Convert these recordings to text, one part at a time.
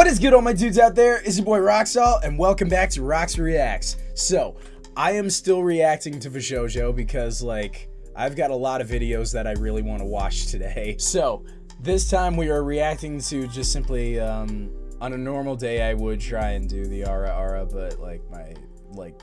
What is good all my dudes out there? It's your boy Roxalt and welcome back to Rox Reacts. So, I am still reacting to VShojo because like, I've got a lot of videos that I really want to watch today. So, this time we are reacting to just simply, um, on a normal day I would try and do the Ara Ara, but like my, like,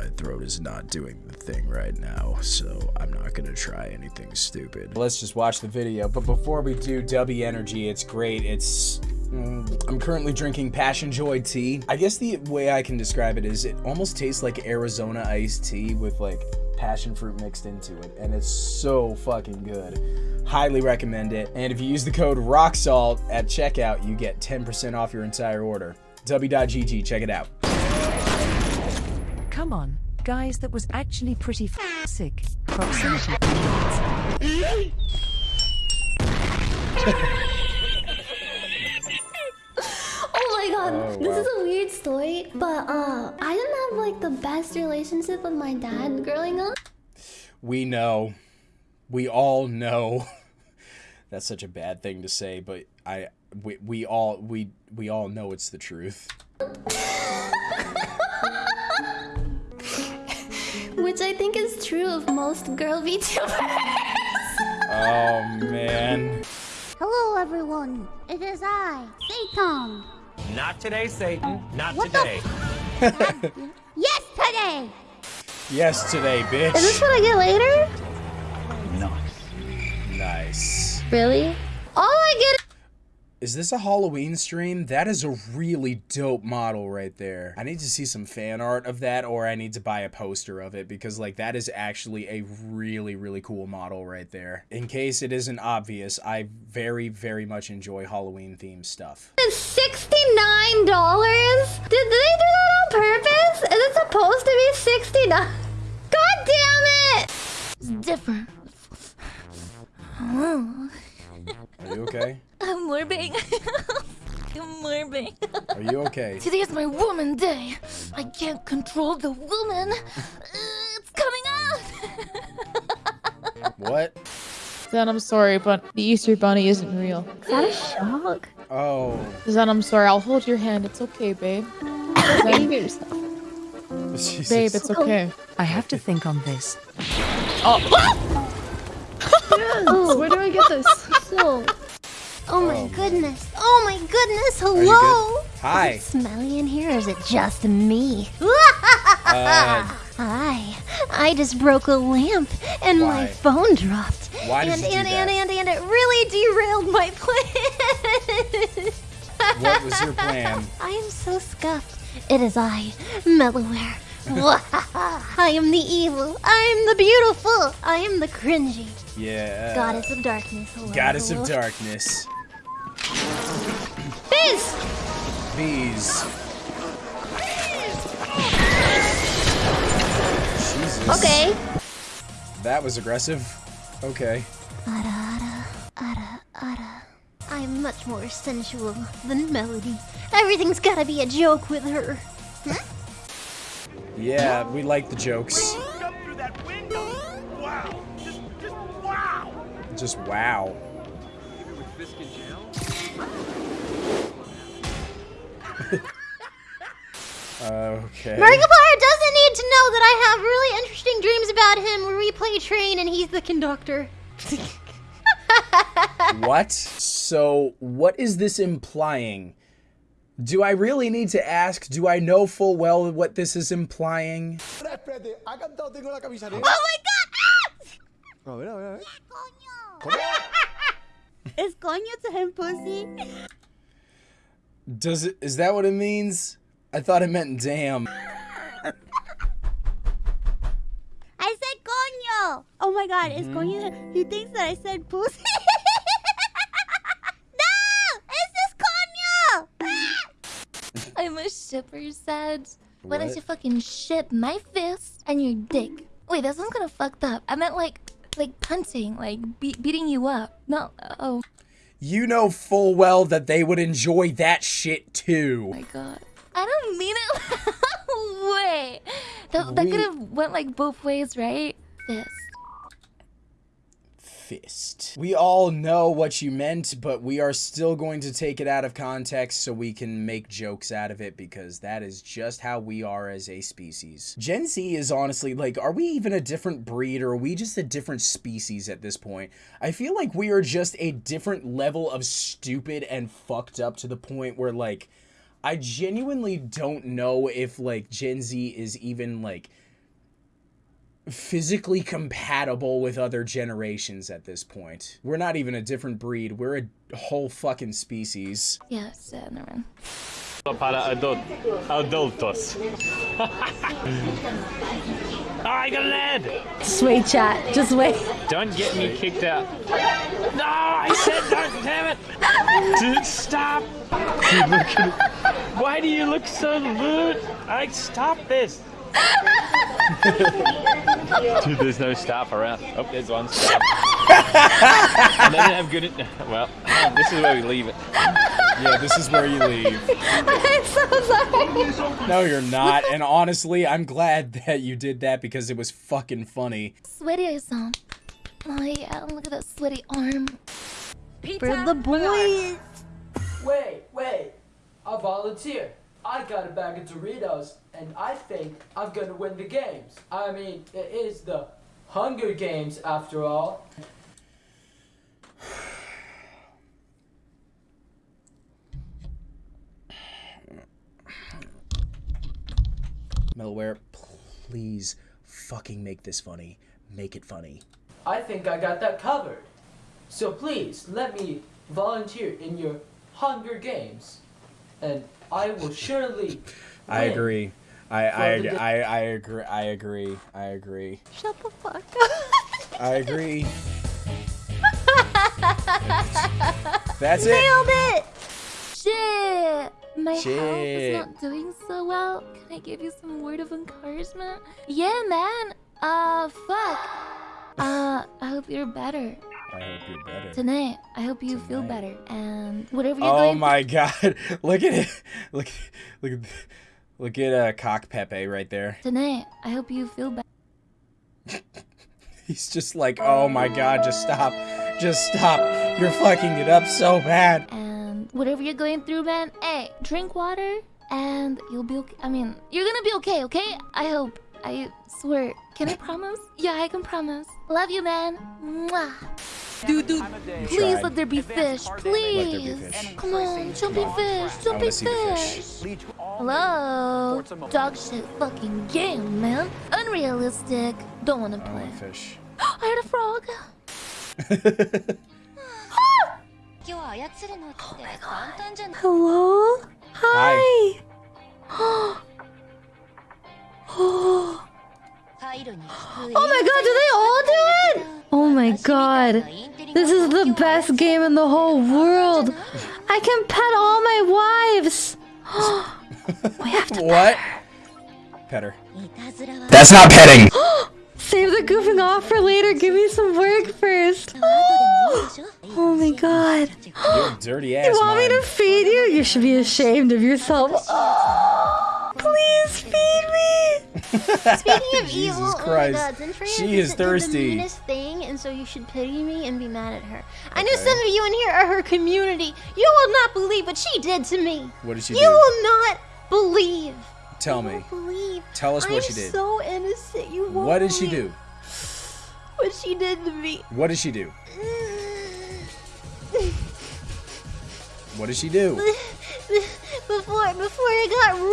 my throat is not doing the thing right now, so I'm not gonna try anything stupid. Let's just watch the video. But before we do, W Energy, it's great. It's mm, I'm currently drinking Passion Joy tea. I guess the way I can describe it is it almost tastes like Arizona iced tea with like passion fruit mixed into it, and it's so fucking good. Highly recommend it. And if you use the code ROXALT at checkout, you get 10% off your entire order. W.GG, check it out. Come on, guys, that was actually pretty f sick. Proximity. Oh my god, Oh, this wow. is a weird story, but uh, I didn't have like the best relationship with my dad growing up. We know. We all know. That's such a bad thing to say, but I we, we all we we all know it's the truth. Which I think is true of most girl VTubers. Oh man. Hello, everyone. It is I, Satan. Not today, Satan. Not What the today. Yesterday. Yes today, bitch. Is this what I get later? Nice. nice. Really? All I get Is this a Halloween stream? That is a really dope model right there. I need to see some fan art of that or I need to buy a poster of it because like that is actually a really really cool model right there. In case it isn't obvious, I very very much enjoy Halloween themed stuff. is sixty-nine dollars. Did they do that on purpose? Is it supposed to be sixty-nine? God damn it! It's different. Are you okay? I'm morbing. I'm morbing. Are you okay? Today is my woman day. I can't control the woman. Uh, it's coming out. What? Then I'm sorry, but the Easter Bunny isn't real. Is that a shock? Oh. Then I'm sorry. I'll hold your hand. It's okay, babe. Then- Jesus. babe, it's okay. I have to think on this. Oh, where do I get this? So, oh my goodness. Oh my goodness. Hello. Hi. Is it smelly in here or is it just me? Uh, Hi. I just broke a lamp and Why? my phone dropped. Why did and, you do and, that? and, and, and it really derailed my plan. what was your plan? I am so scuffed. It is I, Melloware. I am the evil. I am the beautiful. I am the cringy. Yeah. Goddess of darkness. Hello, Goddess of darkness. Fizz! Bees. Jesus. Okay. That was aggressive. Okay. Ara, ara, ara. I'm much more sensual than Melody. Everything's gotta be a joke with her. Yeah, we like the jokes. Jump through that window. Wow. Just, just wow. Just wow. Okay. Markiplier doesn't need to know that I have really interesting dreams about him where we play train and he's the conductor. What? So, what is this implying? Do I really need to ask? Do I know full well what this is implying? Espérate, ha cantado Tengo la camisa negra. Oh my god! A ver, a ver, a ver. Is coño to him pussy? Does it is that what it means? I thought it meant damn. I said coño. Oh my god, is coño? He thinks that I said pussy. no, it's just coño. I'm a shipper, Sad. Why don't you fucking ship my fist and your dick? Wait, that sounds kind of fucked up. I meant like, like punting, like be- beating you up. No, oh You know full well that they would enjoy that shit too. Oh my god. I don't mean it. Wait, that, that could have went like both ways, right? Fist. Fist. We all know what you meant, but we are still going to take it out of context so we can make jokes out of it because that is just how we are as a species. Gen Z is honestly like, are we even a different breed or are we just a different species at this point? I feel like we are just a different level of stupid and fucked up to the point where like, I genuinely don't know if like Gen Z is even like physically compatible with other generations at this point. We're not even a different breed. We're a whole fucking species. Yes, uh, never mind. Para adult, adultos. oh, I got an ad! Just wait, chat. Just wait. Don't get me kicked out. No, I said don't, damn it! Dude, stop! Dude, Why do you look so lewd? I stop this! Dude, there's no staff around. Oh, there's one staff. and they didn't have good. Well, um, this is where we leave it. Yeah, this is where you leave. I'm so sorry. No, you're not. And honestly, I'm glad that you did that because it was fucking funny. Sweaty some. Oh yeah, look at that sweaty arm. Pizza. For the boys. Wait, wait. I'll volunteer. I got a bag of Doritos, and I think I'm gonna win the games. I mean, it is the Hunger Games after all. Melware, please fucking make this funny. Make it funny. I think I got that covered. So please, let me volunteer in your Hunger Games. And I will surely I agree. I I, For I I agree. I agree. I agree. Shut the fuck up. I agree. That's it. Nailed it. Shit! My health is not doing so well. Can I give you some word of encouragement? Yeah, man. Uh, fuck. Uh, I hope you're better I hope you're better. tonight. I hope you feel better. And whatever you're Oh going my god! Look at it! Look, look, at- look at uh, cock Pepe right there. tonight, I hope you feel better. He's just like, oh my god! Just stop! Just stop! You're fucking it up so bad. And whatever you're going through, man, hey, drink water and you'll be okay. I mean, you're gonna be okay, okay? I hope. I swear. Can I promise? Yeah, I can promise. Love you, man. Mwah. Dude, dude, please Tried. let there be fish. Please. fish. Come on, jumping fish, I jumping wanna see the fish. fish. Hello? Dog shit fucking game, man. Unrealistic. Don't wanna play. want fish. I heard a frog. oh my god. Hello. Hi. Oh, oh my god, do they all do it? Oh my god. This is the best game in the whole world. I can pet all my wives. we have to What? Petter. That's not petting. save the goofing off for later. Give me some work first. Oh my god. You're dirty ass. You want me to feed you? You should be ashamed of yourself. Oh, please feed me. Speaking of Jesus evil, oh Christ. oh god, Zentreya She is the thirsty. meanest thing, and so you should pity me and be mad at her. I know some of you in here are her community. You will not believe what she did to me. What did she You do? You will not believe. Tell You me. believe. Tell us what I'm she did. so innocent. You won't What did she do? What she did to me. What did she do? What did she do? before before I got out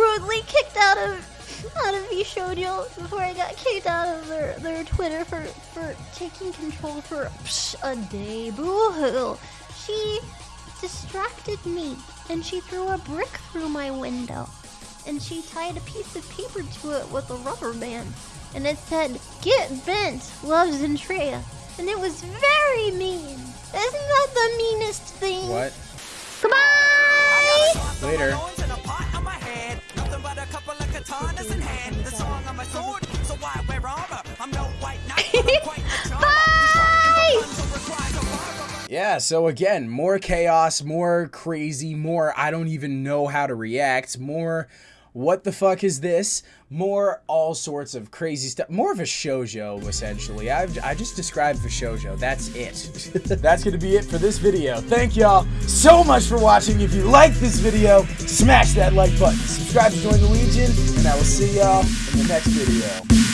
out of VShojo, before I got kicked out of their, their Twitter for, for taking control for psh, a day, boo-hoo. She distracted me and she threw a brick through my window. And she tied a piece of paper to it with a rubber band. And it said, Get bent, loves Zentreya. And it was very mean. Isn't that the meanest thing? What? Goodbye! Later. Bye! Yeah, so again, more chaos, more crazy, more I don't even know how to react, more what the fuck is this? More all sorts of crazy stuff. More of a shoujo, essentially. I've, I just described the shoujo. That's it. That's gonna be it for this video. Thank y'all so much for watching. If you like this video, smash that like button. Subscribe to join the Legion, and I will see y'all in the next video.